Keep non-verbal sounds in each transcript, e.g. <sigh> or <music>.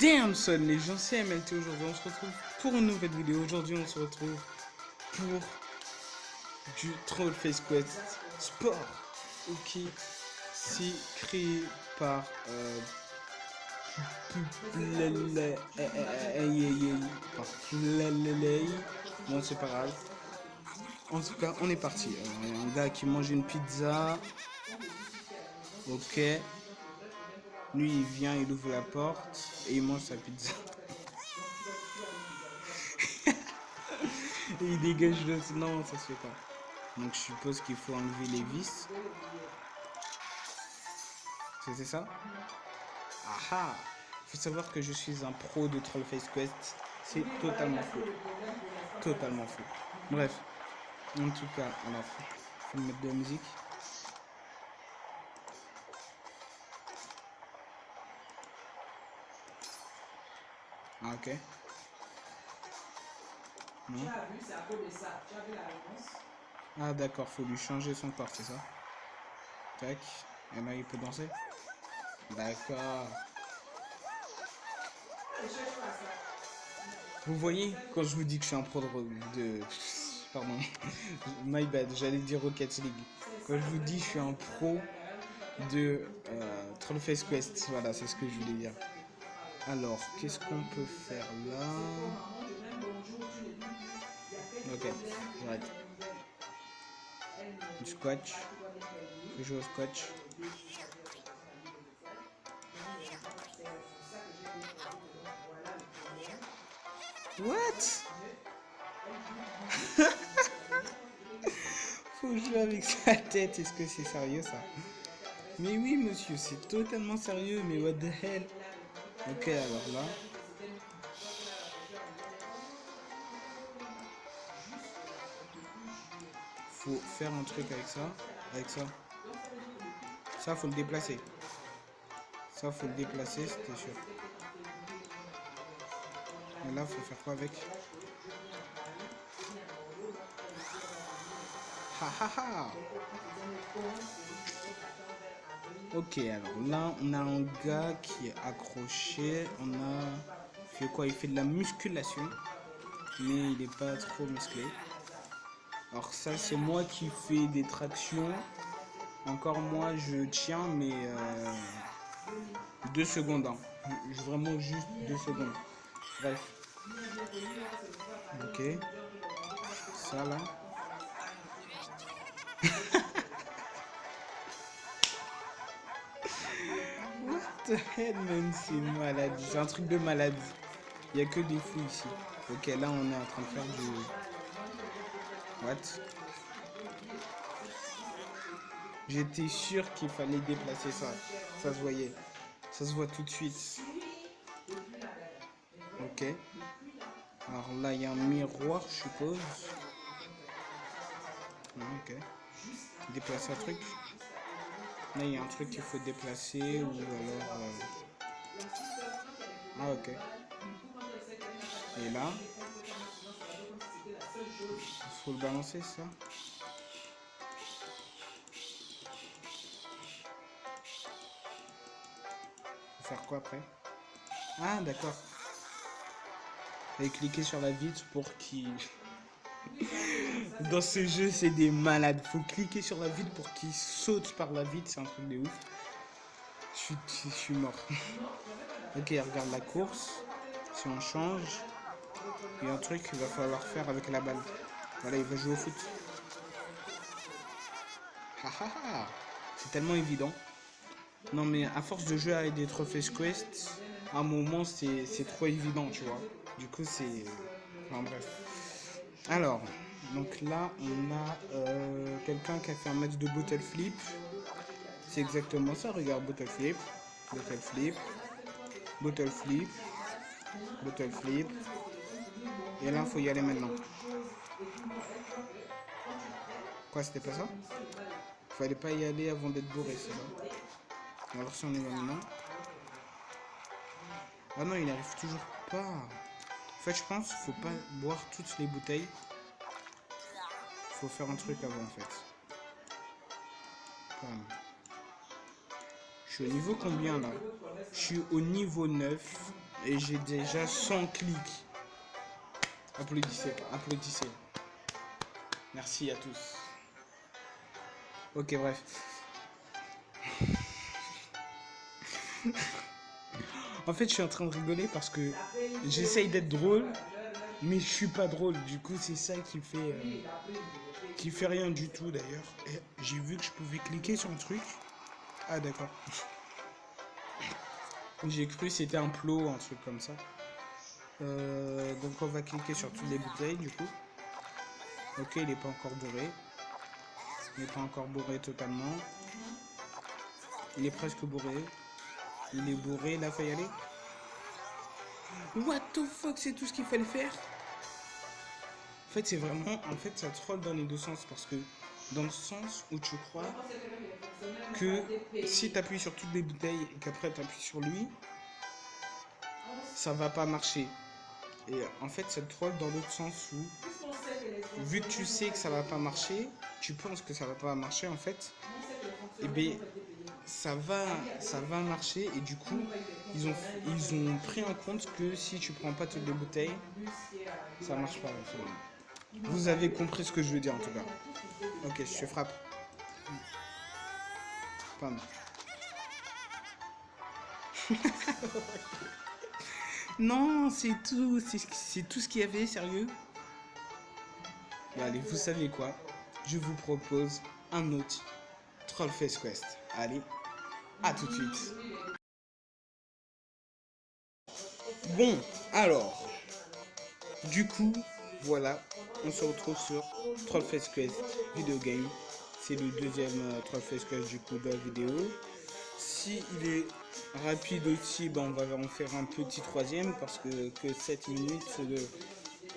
Damn son, les gens, c'est MLT aujourd'hui. On se retrouve pour une nouvelle vidéo. Aujourd'hui, on se retrouve pour du Troll Face Quest Sport. Ok, si créé par euh, Bon, c'est pas grave. En tout cas, on est parti. A un gars qui mange une pizza. Ok. Lui, il vient, il ouvre la porte et il mange sa pizza. <laughs> il dégage le... Non, ça se fait pas. Donc, je suppose qu'il faut enlever les vis. C'était ça? Ah Faut savoir que je suis un pro de Trollface Quest. C'est totalement faux. Totalement faux. Bref. En tout cas, alors, faut mettre de la musique. Ok. Non. Ah, d'accord, faut lui changer son corps, c'est ça? Tac. Et là, il peut danser? D'accord. Vous voyez, quand je vous dis que je suis un pro de... Pardon. <laughs> My bad, j'allais dire Rocket League. Quand je vous dis que je suis un pro de euh, Trollface Quest, voilà, c'est ce que je voulais dire. Alors, qu'est-ce qu'on peut faire là Ok, j'arrête. Du scotch. Je joue au scotch. What? <laughs> Faut jouer avec sa tête, est-ce que c'est sérieux ça? Mais oui monsieur, c'est totalement sérieux, mais what the hell? Ok, alors là. Faut faire un truc avec ça. Avec ça. Ça, faut le déplacer. Ça, faut le déplacer, c'était sûr. Et là, faut faire quoi avec? Ha ha ha Ok, alors là, on a un gars qui est accroché. On a fait quoi? Il fait de la musculation. Mais il n'est pas trop musclé. Alors ça, c'est moi qui fais des tractions. Encore moi, je tiens, mais euh, deux secondes. Hein. Vraiment juste deux secondes. Bref. Ok. Ça là. C'est malade. C'est un truc de malade. Il n'y a que des fous ici. Ok, là, on est en train de faire du... What? J'étais sûr qu'il fallait déplacer ça. Ça se voyait. Ça se voit tout de suite. Ok. Alors là, il y a un miroir, je suppose. Ok. Déplacer un truc. Il y a un truc qu'il faut déplacer ou alors... Euh, ah, ok. Et là, il faut le balancer, ça. Faut faire quoi après? Ah, d'accord. Et cliquer sur la vitre pour qu'il... Dans ce jeu, c'est des malades. Faut cliquer sur la vitre pour qu'il saute par la vitre. C'est un truc de ouf. Je suis, je suis mort. <laughs> ok, regarde la course. Si on change, il y a un truc qu'il va falloir faire avec la balle. Voilà, il va jouer au foot. C'est tellement évident. Non, mais à force de jouer avec des trophées Quest, à un moment, c'est trop évident, tu vois. Du coup, c'est... Enfin, bref. Alors, donc là, on a euh, quelqu'un qui a fait un match de bottle flip. C'est exactement ça, regarde, bottle flip, bottle flip, bottle flip, bottle flip. Et là, il faut y aller maintenant. Quoi, c'était pas ça? Fallait pas y aller avant d'être bourré, c'est ça Alors si on y va maintenant. Ah non, il n'arrive toujours pas. En fait, je pense qu'il faut pas boire toutes les bouteilles faut faire un truc avant en fait. Je suis au niveau combien là? Je suis au niveau 9. Et j'ai déjà 100 clics. Applaudissez, applaudissez. Merci à tous. Ok, bref. <laughs> en fait, je suis en train de rigoler parce que j'essaye d'être drôle, mais je suis pas drôle. Du coup, c'est ça qui fait, euh, qui fait rien du tout d'ailleurs. J'ai vu que je pouvais cliquer sur un truc. Ah d'accord. <laughs> J'ai cru c'était un plot, un truc comme ça. Euh, donc on va cliquer sur toutes les bouteilles du coup. Ok, il n'est pas encore bourré. Il n'est pas encore bourré totalement. Il est presque bourré. Il est bourré, là faut y aller. What the fuck, c'est tout ce qu'il fallait faire En fait, c'est vraiment... En fait, ça troll dans les deux sens parce que dans le sens où tu crois que si tu appuies sur toutes les bouteilles et qu'après tu appuies sur lui, ça va pas marcher. Et en fait, ça troll dans l'autre sens où, vu que tu sais que ça va pas marcher, tu penses que ça va pas marcher en fait, et eh bien ça va, ça va marcher et du coup, ils ont, ils ont pris en compte que si tu prends pas toutes les bouteilles, ça marche pas. Vous avez compris ce que je veux dire en tout cas. Ok, je frappe. <laughs> non, c'est tout. C'est tout ce qu'il y avait, sérieux. allez, vous savez quoi? Je vous propose un autre Trollface Quest. Allez, à tout de suite. Bon, alors, du coup, voilà, on se retrouve sur Trollface Quest Video Game. C'est le deuxième euh, Trollface Quest du coup de la vidéo. Si il est rapide aussi, ben on va en faire un petit troisième parce que, que 7 minutes de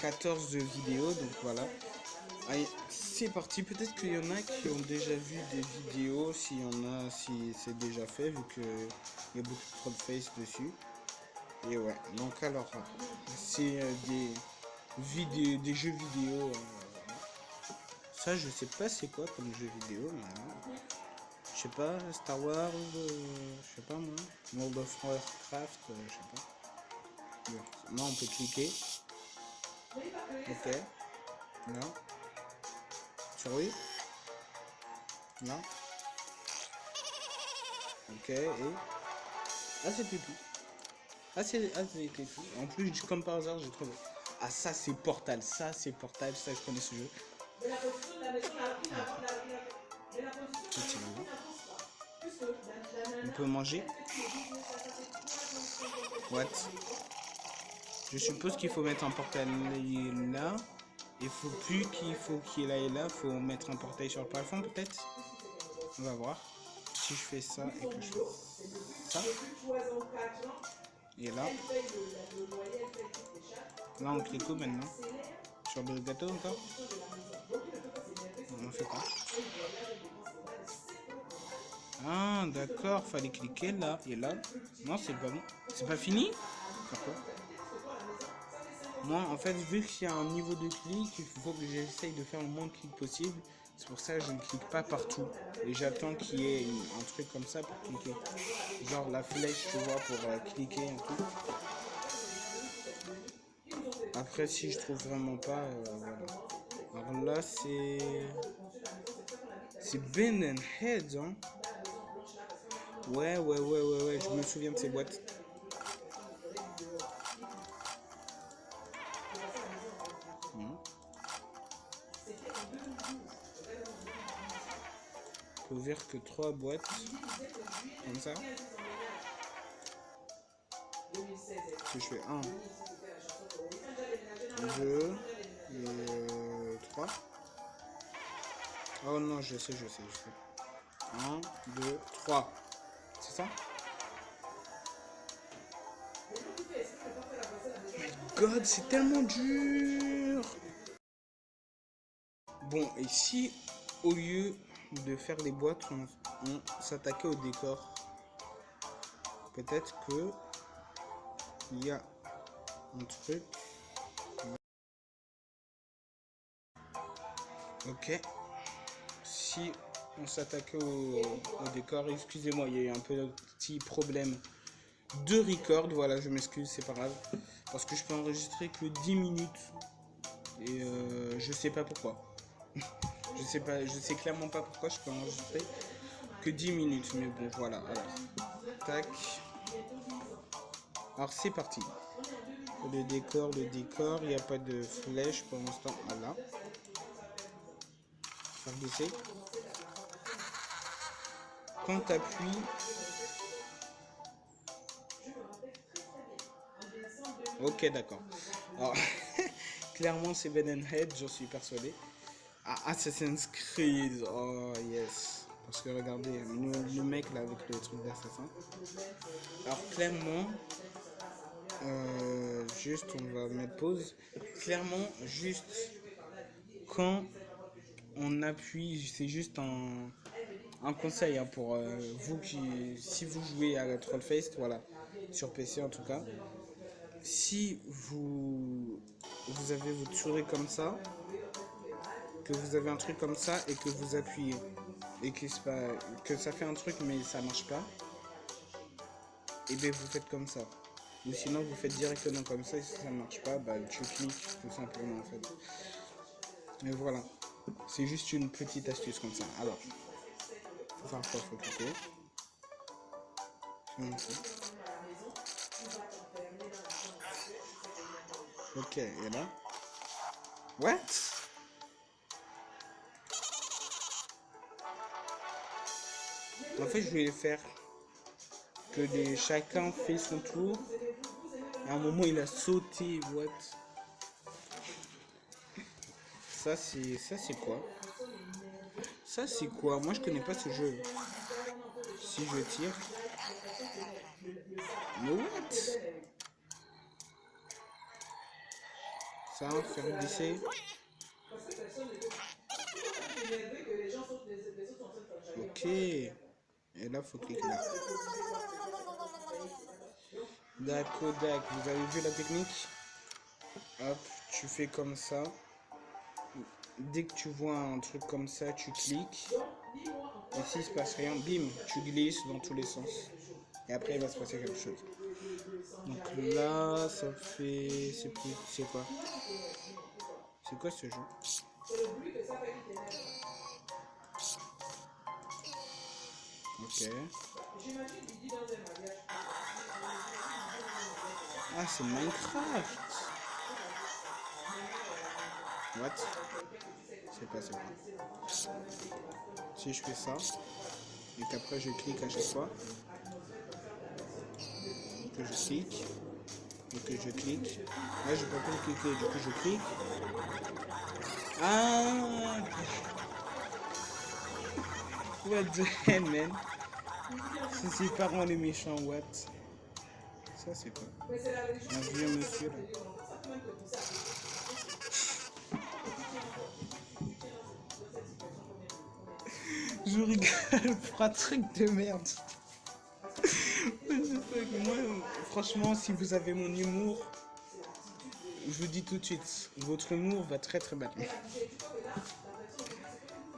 14 de vidéo, donc voilà. C'est parti. Peut-être qu'il y en a qui ont déjà vu des vidéos, s'il y en a, si c'est déjà fait, vu qu'il y a beaucoup de Trollface dessus. Et ouais, donc alors, c'est euh, des vidéos, des jeux vidéo. Euh, ça, je sais pas c'est quoi comme jeu vidéo, mais je sais pas, Star Wars, euh, je sais pas moi, World of Warcraft, euh, je sais pas. Là on peut cliquer. Ok. Non. Oui. Non. Ok, et... Ah c'était tout. Ah ah, tout. En plus, comme par hasard, j'ai trouvé. Ah ça c'est Portal, ça c'est Portal, ça je connais ce jeu. On peut manger What Je suppose qu'il faut mettre un portail là. Il faut plus qu'il faut qu'il aille là. faut mettre un portail sur le plafond peut-être On va voir. Si je fais ça et que je fais ça. Et là. Là on clique où maintenant? Sur le gâteau encore? On fait quoi? Ah, d'accord, fallait cliquer là et là. Non, c'est pas bon. C'est pas fini? Pourquoi? Moi, en fait, vu qu'il y a un niveau de clic, il faut que j'essaye de faire le moins de clics possible. C'est pour ça que je ne clique pas partout. Et j'attends qu'il y ait un truc comme ça pour cliquer. Genre la flèche, tu vois, pour euh, cliquer et tout. Après, si je trouve vraiment pas, euh, voilà. Alors là, c'est... C'est Ben Head, hein. Ouais, ouais, ouais, ouais, ouais, je me souviens de ces boîtes. Ouvrir que trois boîtes comme ça. Si je fais un, deux, et trois. Oh non, je sais, je sais, je sais. Un, deux, trois. C'est ça? God, c'est tellement dur Bon, et si au lieu de faire les boîtes, on, s'attaquait au décor Peut-être que il y a un truc. Ok. Si on s'attaquait au, décor. Excusez-moi, il y a eu un de petit problème deux records. Voilà, je m'excuse, c'est pas grave. Parce que je peux enregistrer que 10 minutes. Et euh, je sais pas pourquoi. <laughs> je sais pas, je sais clairement pas pourquoi je peux enregistrer que 10 minutes. Mais bon, voilà. Alors, tac. Alors, c'est parti. Le décor, le décor. Il n'y a pas de flèche pour l'instant. Voilà. Faire glisser. Quand tu appuies Ok, d'accord. Alors, <laughs> clairement, c'est Ben Head, j'en suis persuadé. Ah, Assassin's Creed, oh yes. Parce que regardez, le, mec là avec le truc d'assassin. Alors, clairement, euh, juste, on va mettre pause. Clairement, juste quand on appuie, c'est juste un, un conseil hein, pour euh, vous qui, si vous jouez à Trollface, voilà, sur PC en tout cas si vous, vous avez votre souris comme ça, que vous avez un truc comme ça et que vous appuyez et que, que ça fait un truc mais ça marche pas, et bien vous faites comme ça. Ou sinon vous faites directement comme ça et si ça ne marche pas, bah, tu cliques tout simplement en fait. Mais voilà, c'est juste une petite astuce comme ça. Alors, faut faire quoi Faut cliquer. Ok, et là? What? En fait, je vais faire que des, chacun fait son tour. À un moment, il a sauté. What? Ça, c'est ça, c'est quoi? Ça, c'est quoi? Moi, je connais pas ce jeu. Si je tire. Mais what? Ça, faire glisser. Ok. Et là, faut cliquer là. D'accord, d'accord. Vous avez vu la technique? Hop, tu fais comme ça. Dès que tu vois un truc comme ça, tu cliques. Et s'il se passe rien, bim, tu glisses dans tous les sens. Et après, il va se passer quelque chose. Donc là, ça fait... C'est plus... C'est quoi? C'est quoi ce jeu? Ok. Ah, c'est Minecraft What? C'est pas, pas. Si je fais ça, et qu'après je clique à chaque fois, que je clique. Et que je clique. Là, je peux pas cliquer. Du coup, je clique. Ah What the hell, man. C'est ses parents les méchants, what? Ça, c'est quoi Un vieux monsieur. <laughs> Je rigole pour un truc de merde. <laughs> Moi, franchement, si vous avez mon humour, je vous dis tout de suite, votre humour va très très bien.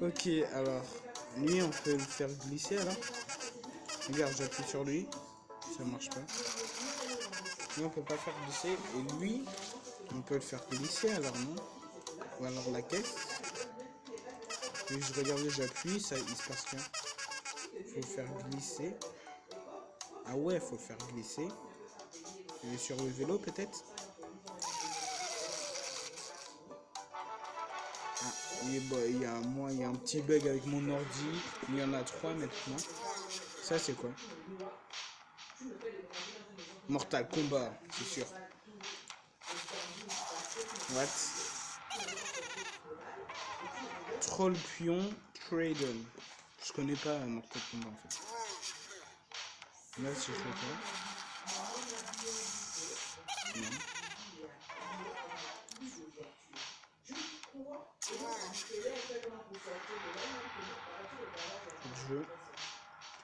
Ok, alors, lui, on peut le faire glisser alors. Regarde, j'appuie sur lui, ça marche pas. Lui, on peut pas faire glisser, et lui, on peut le faire glisser alors, non? Ou alors la caisse. Et je regarde, j'appuie, ça, il se passe rien. Faut faire glisser. Ah ouais, faut faire glisser. Sur le vélo peut-être? Ah, il y a moi, y a un petit bug avec mon ordi. Il y en a trois maintenant. Ça c'est quoi? Mortal Kombat, c'est sûr. What? Troll Pion Traden. Je connais pas Mortal Kombat en fait. Là, si je. Je veux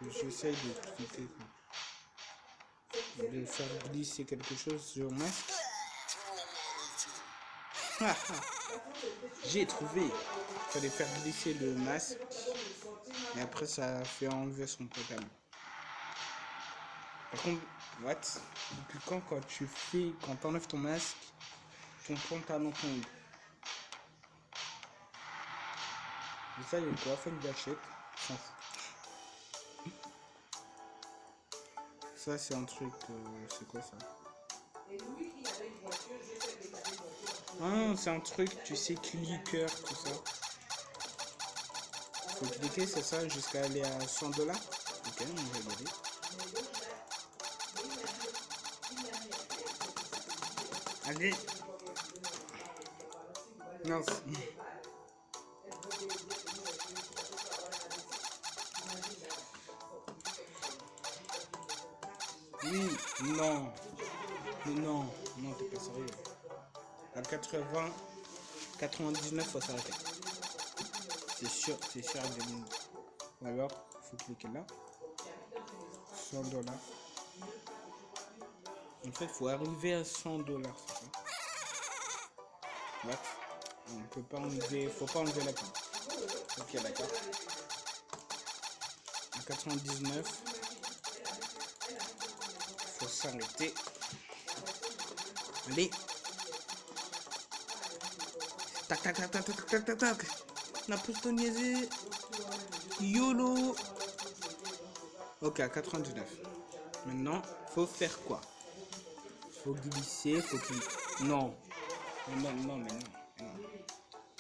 que j'essaye de faire glisser quelque chose sur masque. <laughs> J'ai trouvé. Fallait faire glisser le masque. Et après ça fait enlever son portable. Par contre, what? Depuis quand, quand tu fais, quand t'enlèves ton masque, ton pantalon tombe Et ça, il y a quoi? Fait une gâchette. Ça, c'est un truc. Euh, c'est quoi ça Ah, c'est un truc, tu sais, clicker, tout ça. Faut cliquer, c'est ça, jusqu'à aller à 100 dollars. Ok, on va regarder. Allez. Non. Oui, non. non, non, t'es pas sérieux. À 80, 99, faut s'arrêter. C'est sûr, c'est sûr. Alors, faut cliquer là. 100 dollars. En fait, faut arriver à 100 dollars, What? On peut pas enlever, faut pas enlever la pub. Ok, d'accord. À 99, faut s'arrêter. Allez. Tac, tac, tac, tac, tac, tac, tac, tac. La niaisé. YOLO. Ok, à 99. Maintenant, faut faire quoi? Faut glisser, faut cliquer. Non. Non, non, mais non.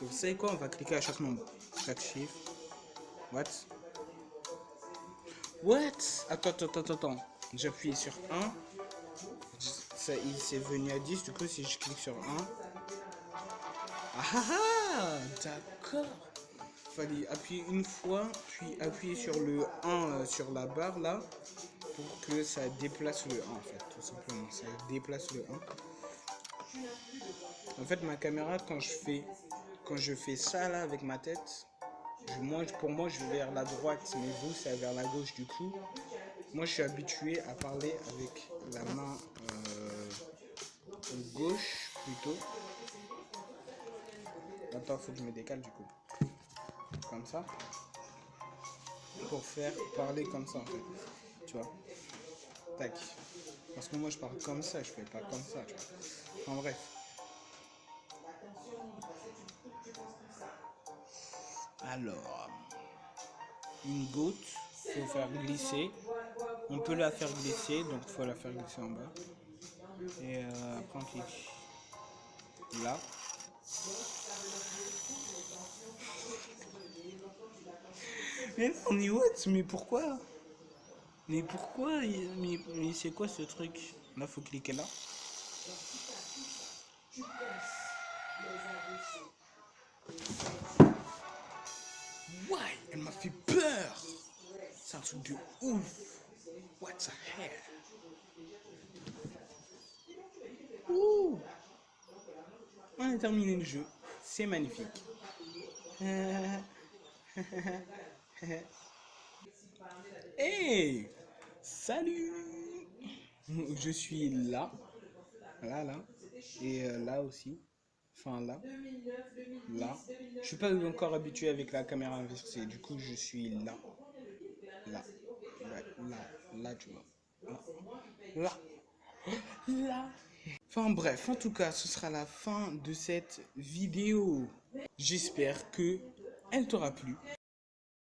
Vous savez quoi? On va cliquer à chaque nombre. Chaque chiffre. What? What? Attends, attends, attends, attends. J'appuie sur 1. Il s'est venu à 10. Du coup, si je clique sur 1. Ah ah ah D'accord. Fallait appuyer une fois, puis appuyer sur le 1 euh, sur la barre là. Pour que ça déplace le 1 en fait. Tout simplement. Ça déplace le 1. En fait, ma caméra, quand je fais, quand je fais ça là avec ma tête, pour moi, je vais vers la droite, mais vous, c'est vers la gauche du coup. Moi, je suis habitué à parler avec la main gauche plutôt. Attends, faut que je me décale du coup. Comme ça. Pour faire parler comme ça en fait. Tu vois. Tac. Parce que moi je parle comme ça, je fais pas comme ça, tu vois. En bref. Alors. Une goutte. Faut faire glisser. On peut la faire glisser, donc faut la faire glisser en bas. Et euh, clique là. Mais on est what Mais pourquoi? Mais pourquoi Mais, mais c'est quoi ce truc? Là, faut cliquer là. Ouais, elle m'a fait peur. C'est un truc de ouf. What the hell Ouh On terminé le jeu. C'est magnifique. <laughs> hey Salut Je suis là. Là, là. Et euh, là aussi. Enfin, là. Là. Je suis pas encore habitué avec la caméra inversée. Du coup, je suis là. Là. là. Là, tu vois. Là. Là. Enfin bref, en tout cas, ce sera la fin de cette vidéo. J'espère que elle t'aura plu.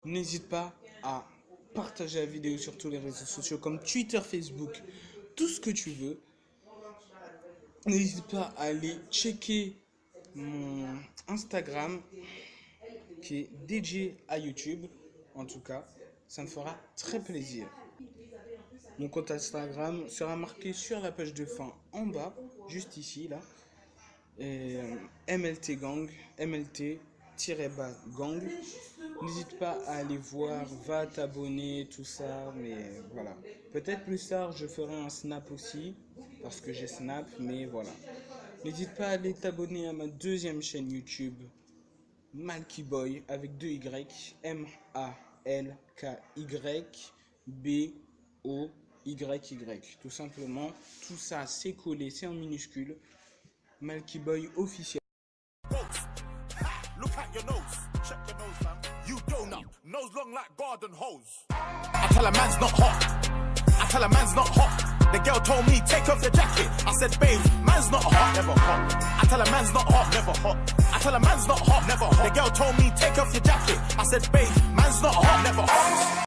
N'hésite pas à partager la vidéo sur tous les réseaux sociaux comme Twitter, Facebook, tout ce que tu veux. N'hésite pas à aller checker mon Instagram qui est DJ à YouTube. En tout cas, ça me fera très plaisir. Mon compte Instagram sera marqué sur la page de fin en bas, juste ici, là. Et, euh, MLT Gang, MLT-gang. N'hésite pas à aller voir, va t'abonner, tout ça, mais voilà. Peut-être plus tard, je ferai un snap aussi, parce que j'ai snap, mais voilà. N'hésite pas à aller t'abonner à ma deuxième chaîne YouTube, Malky Boy, avec deux Y, M-A-L-K-Y-B-O-Y-Y. Tout simplement, tout ça c'est collé, c'est en minuscule. Malky Boy officiel. Look at your nose. Check your nose, man. You donut. Nose long like garden hose. I tell a man's not hot. tell her man's not hot. The girl told me, take off your jacket. I said, babe, man's not hot, never hot. I tell her man's not hot, never hot. I tell her man's not hot, never hot. The girl told me, take off your jacket. I said, babe, man's not hot, never hot.